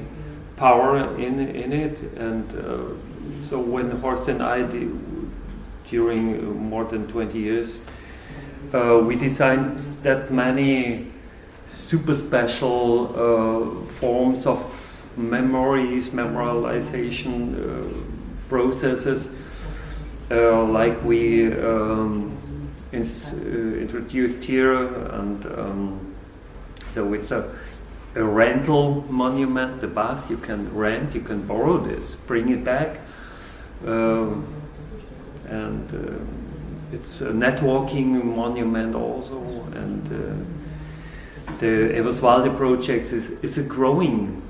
power in in it, and uh, so when Horst and I during more than 20 years, uh, we designed that many super special uh, forms of memories, memorialization uh, processes, uh, like we um, ins- uh, introduced here, and um, so it's a a rental monument, the bus you can rent, you can borrow this, bring it back. Um, and uh, it's a networking monument also. And uh, the Eberswalde project is, is a growing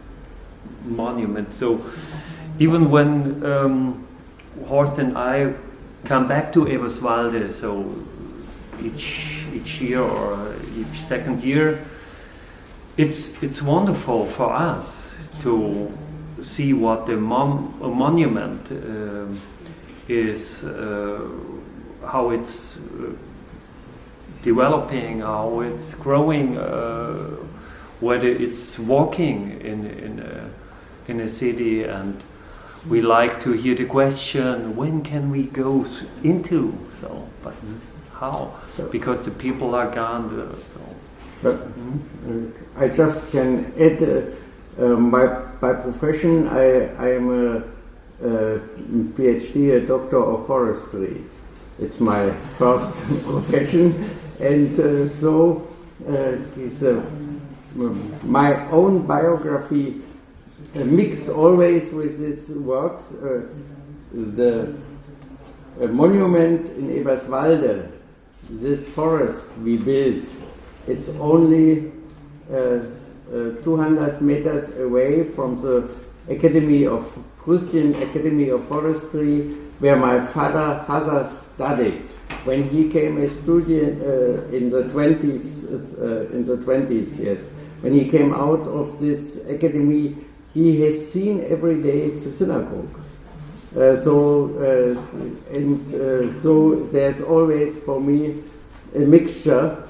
monument. So even when um, Horst and I come back to Eberswalde, so each, each year or each second year, it's it's wonderful for us to see what the mon- monument uh, is, uh, how it's uh, developing, how it's growing, uh, whether it's walking in in in a city, and we like to hear the question, when can we go into? So, but how? Because the people are gone. So. But uh, I just can add uh, um, by, by profession, I, I am a, a PhD, a doctor of forestry. It's my first profession, and uh, so uh, it's a, my own biography mixed always with his works. Uh, the monument in Eberswalde, this forest we built it's only uh, uh, 200 meters away from the Academy of Prussian Academy of Forestry, where my father father studied when he came a student uh, in the 20s. Uh, in the 20s, yes, when he came out of this academy, he has seen every day the synagogue. Uh, so uh, and so there's always for me a mixture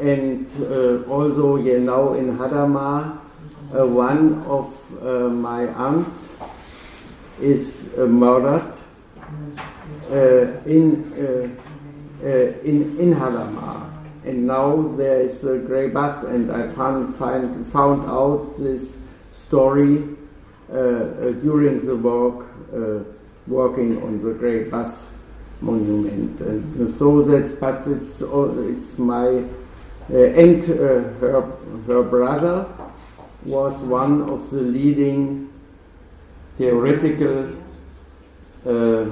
and uh, also you know in Hadamar, uh, one of uh, my aunt is murdered in, in, in Hadamar. And now there is a grey bus, and I found, find, found out this story during the work, working on the grey bus monument. And so that, but it's, it's my uh, and uh, her, her brother was one of the leading theoretical, uh,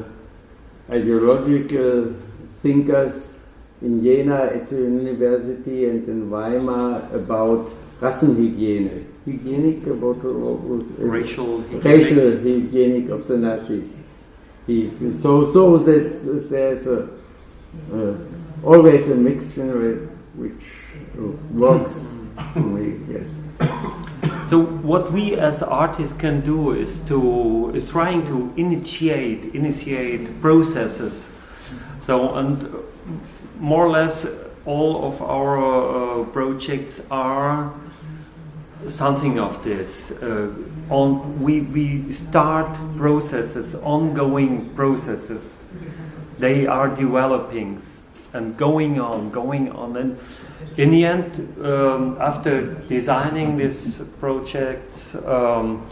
ideological thinkers in Jena at the university and in Weimar about Rassenhygiene. Hygienic about uh, racial racial hygienic of the Nazis. He, so so there's there's a, uh, always a mixture which works for me, yes. So what we as artists can do is to is trying to initiate initiate processes. So and more or less all of our uh, projects are something of this. Uh, on we we start processes, ongoing processes. They are developing and going on, going on, and in the end, um, after designing these projects, um,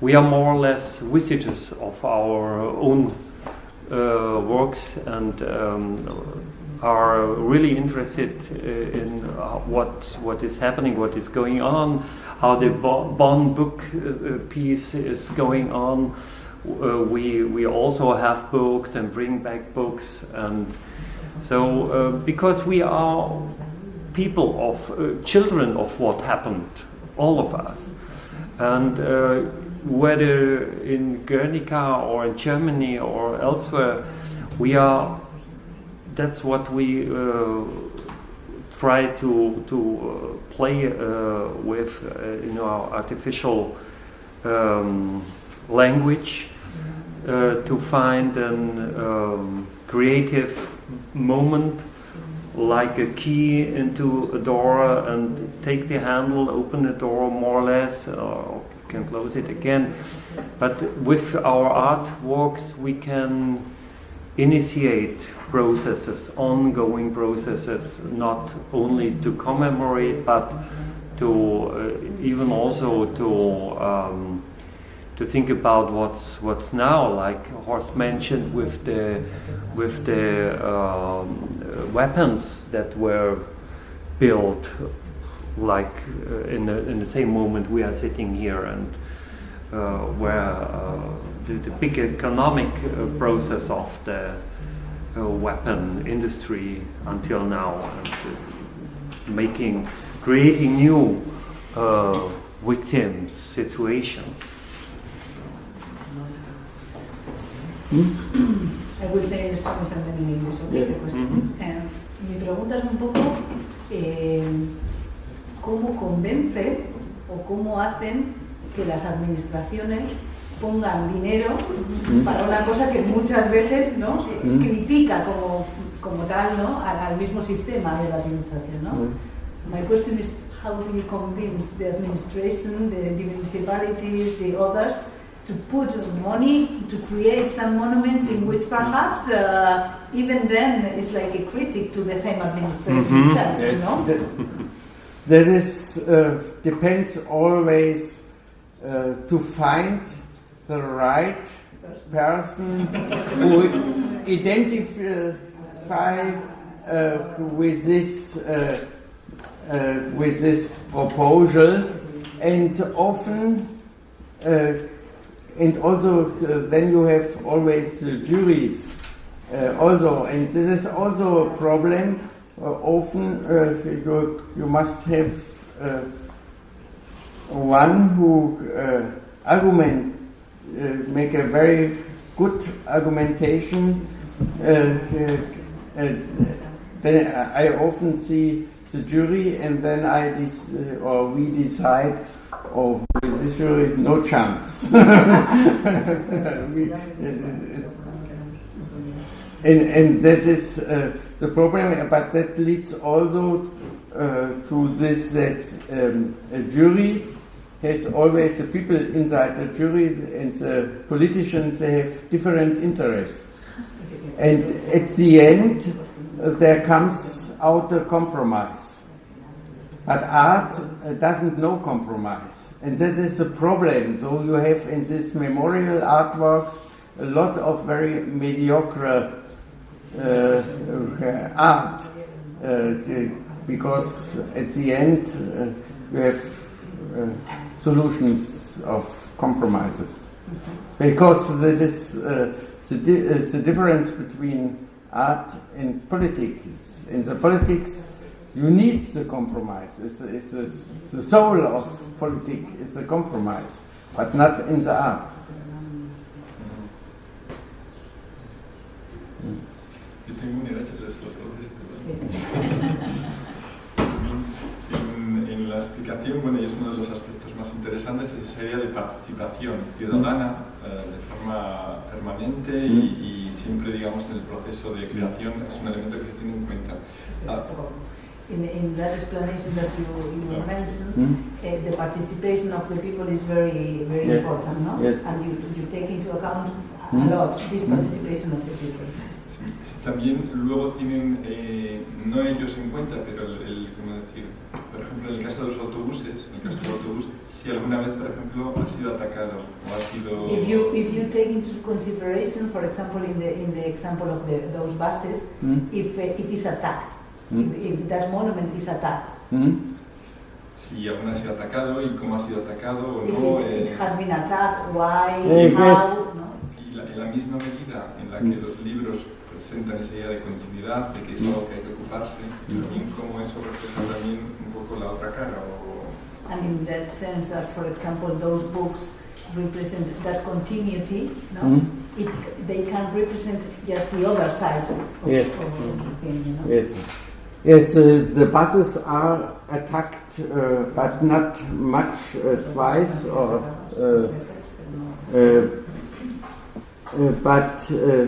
we are more or less visitors of our own uh, works and um, are really interested uh, in uh, what what is happening, what is going on, how the Bonn book uh, piece is going on. We we also have books and bring back books and so because we are people of children of what happened, all of us, and whether in Guernica or in Germany or elsewhere, we are. That's what we uh, try to to uh, play uh, with in our artificial um, language to find an um, creative moment like a key into a door and take the handle, open the door more or less, or you can close it again. But with our artworks, we can initiate processes, ongoing processes, not only to commemorate, but to uh, even also to um, to think about what's what's now, like Horst mentioned, with the with the um, weapons that were built, like uh, in the in the same moment we are sitting here, and uh, where uh, the, the, big economic uh, process of the uh, weapon industry until now, and uh, making creating new victims situations. I will say something in English, okay? Yes. Pues, Mhm. eh, mi pregunta es un poco eh, cómo convence o cómo hacen que las administraciones pongan dinero Mm. para una cosa que muchas veces ¿no? Mm. critica como, como tal ¿no? al, al mismo sistema de la administración. ¿no? Mm. My question is how do you convince the administration, the, the municipalities, the others to put money to create some monuments in which perhaps uh, even then it's like a critic to the same administration Mhm. itself, you Yes, know? that, that is uh, depends always uh, to find the right person who identify uh, with this uh, uh, with this proposal, and often. Uh, and also uh, then you have always juries also and this is also a problem often you, you must have one who uh, argument uh, make a very good argumentation uh, uh, uh, then I often see the jury and then I or we decide oh, with this jury, no chance. we, and, and that is the problem, but that leads also uh, to this that um, a jury has always the people inside the jury and the politicians, they have different interests. And at the end, there comes out a compromise. But art uh, doesn't know compromise, and that is a problem. So you have in these memorial artworks a lot of very mediocre uh, uh, art, uh, because at the end uh, you have uh, solutions of compromises. Because that is uh, the, di- the difference between art and politics. In the politics, you need the compromise. It's, it's, it's, the soul of politics is a compromise, but not in the art. Yo tengo una idea, pero explicación, bueno, y es uno de los aspectos más interesantes es esa idea de participación ciudadana eh, de forma permanente y, y siempre, digamos, en el proceso de creación es un elemento que se tiene en cuenta. Ah, In, in that explanation that you, you Yeah. mentioned, Mm. uh, the participation of the people is very, very Yeah. important, no? Yes. And you, you take into account a Mm. lot this Mm. participation of the people. Sí, sí, También luego tienen, eh, no ellos en cuenta, pero el, el, ¿cómo decir? Por ejemplo, en el caso de los autobuses, en el caso del autobús, si alguna vez, por ejemplo, ha sido atacado o ha sido... If you if you take into consideration, for example, in the in the example of the, those buses, Mm. if uh, it is attacked, Mm. if, if that monument is attacked, Mm. Si alguna ha sido atacado y cómo ha sido atacado o if no. it, eh, it has been attacked, why, Eh, how, yes. no? y la- en la misma medida en la que Mm. los libros presentan esa idea de continuidad, de que es algo que hay que ocuparse, también cómo eso refleja también la otra cara o And in that sense, that for example, those books represent that continuity, no? Mm. It, they can represent just the other side of, Yes. of the thing, you know? Yes. Yes, uh, the buses are attacked, uh, but not much uh, twice or. Uh, uh, uh, but uh,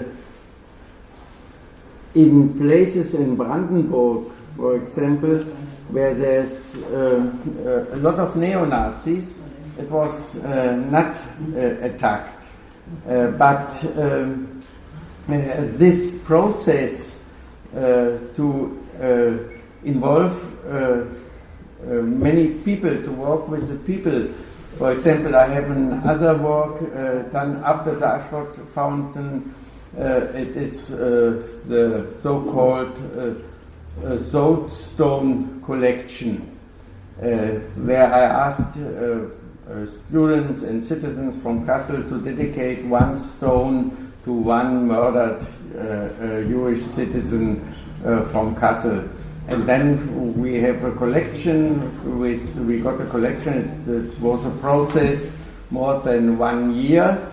in places in Brandenburg, for example, where there's uh, uh, a lot of neo Nazis, it was uh, not uh, attacked. But um, this process to involve many people to work with the people. For example, I have another work uh, done after the Aschrott Fountain. Uh, it is uh, the so-called uh, Soapstone collection, uh, where I asked uh, students and citizens from Kassel to dedicate one stone to one murdered Jewish citizen from Kassel. And then we have a collection with, we got a collection, it was a process more than one year.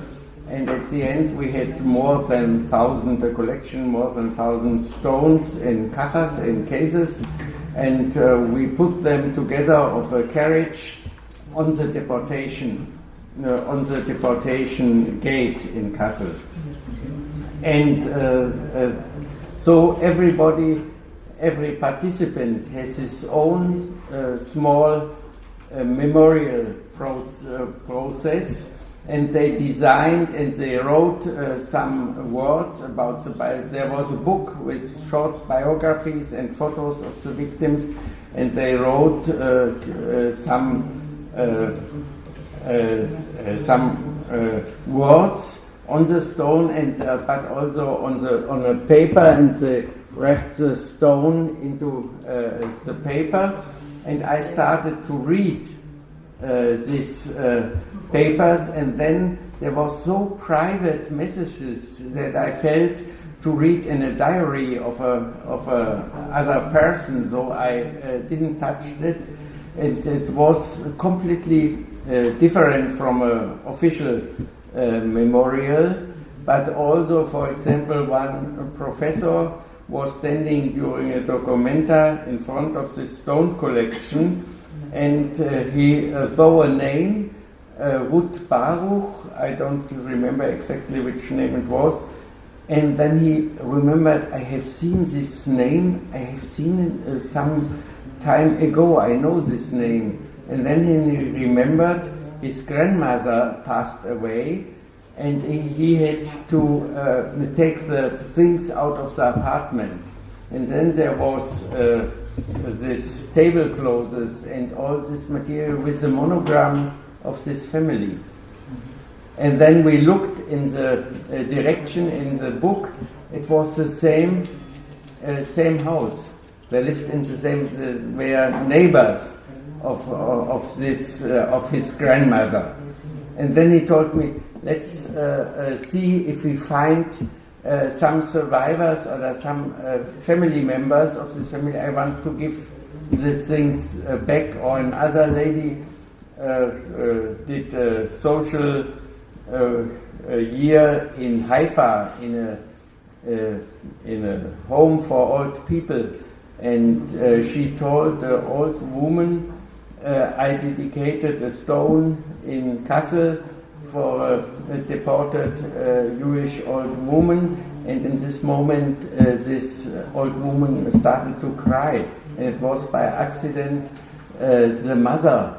And at the end, we had more than thousand a collection, more than thousand stones in cajas, in cases, and uh, we put them together of a carriage on the deportation, uh, on the deportation gate in Kassel. And uh, uh, so everybody, every participant has his own uh, small uh, memorial uh, process, and they designed and they wrote uh, some words about the bias. There was a book with short biographies and photos of the victims, and they wrote uh, uh, some uh, uh, uh, some words on the stone, and but also on the on a paper, and they wrapped the stone into the paper, and I started to read uh, papers, and then there was so private messages that I felt to read in a diary of a of a other person, so I uh, didn't touch it. And it was completely uh, different from an official uh, memorial, but also, for example, one professor was standing during a documenta in front of the stone collection, and uh, he uh, saw a name, uh, Ruth Baruch. I don't remember exactly which name it was. And then he remembered, I have seen this name, I have seen it uh, some time ago, I know this name. And then he remembered his grandmother passed away, and he, had to uh, take the things out of the apartment. And then there was uh, this tablecloths and all this material with the monogram of this family. And then we looked in the uh, direction in the book. It was the same, uh, same house. They lived in the same. The, were neighbors of of, of this uh, of his grandmother. And then he told me, let's uh, uh, see if we find uh, some survivors or some uh, family members of this family. I want to give these things uh, back. Or another lady uh, uh, did a social uh, a year in Haifa in a uh, in a home for old people, and uh, she told the old woman uh, I dedicated a stone in Kassel for a, a deported uh, Jewish old woman, and in this moment, uh, this old woman started to cry, and it was by accident uh, the mother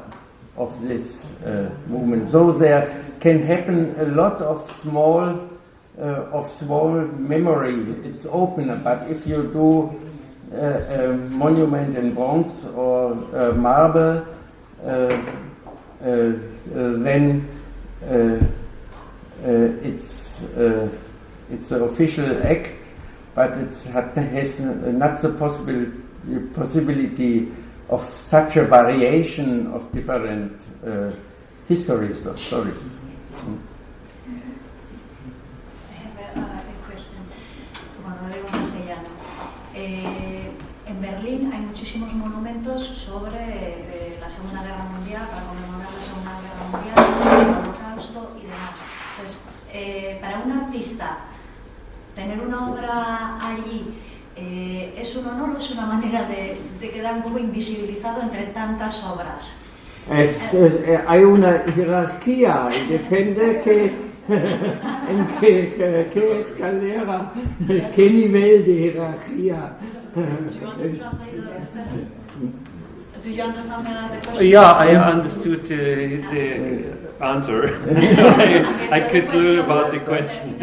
of this uh, woman. So there can happen a lot of small, uh, of small memory. It's open, but if you do uh, a monument in bronze or uh, marble, uh, uh, then it's it's an official act, but it has not the possibility possibility of such a variation of different uh, histories or stories. En Berlín hay muchísimos monumentos sobre eh, la Segunda Guerra Mundial, para conmemorar la Segunda Guerra Mundial, el Holocausto y demás. Entonces, eh, para un artista, tener una obra allí eh, es un honor o es una manera de, de, quedar un poco invisibilizado entre tantas obras. Es, eh, hay una jerarquía, depende que, en qué, qué, qué, escalera, qué nivel de jerarquía. Do you understand the, the question? Yeah, I understood uh, the answer. so I, I could learn about the question.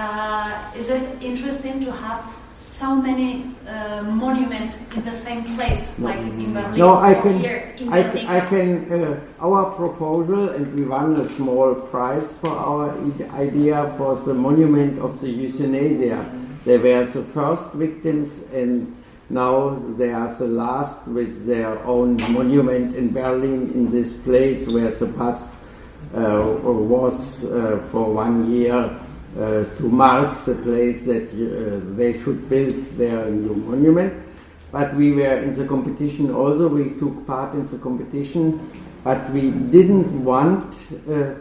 Uh, is it interesting to have so many uh, monuments in the same place, like in Berlin no, I or can, here in I, Berlin? I can, uh, our proposal, and we won a small prize for our idea for the monument of the euthanasia. They were the first victims, and now they are the last with their own monument in Berlin in this place where the bus uh, was uh, for one year uh, to mark the place that uh, they should build their new monument. But we were in the competition also, we took part in the competition, but we didn't want uh,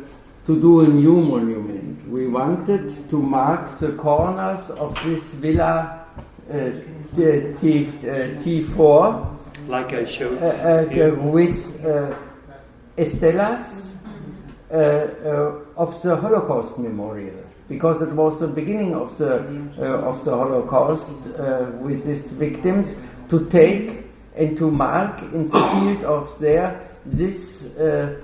to do a new monument. We wanted to mark the corners of this villa uh, T, T, T4 like I showed uh, with estelas of the Holocaust memorial because it was the beginning of the uh, of the Holocaust uh, with these victims to take and to mark in the field of there this uh,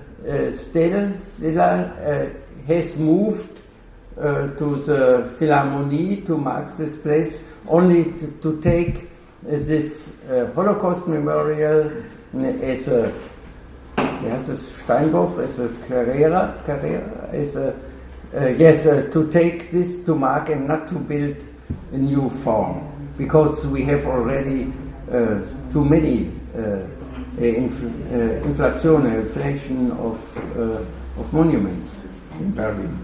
stele stela has moved to the Philharmonie to mark this place only to, to take this Holocaust memorial as a Steinbruch, as a Carrera, Carrera, as a uh, yes, uh, to take this to mark and not to build a new form, because we have already uh, too many infl inflation, inflation of, of monuments in Berlin.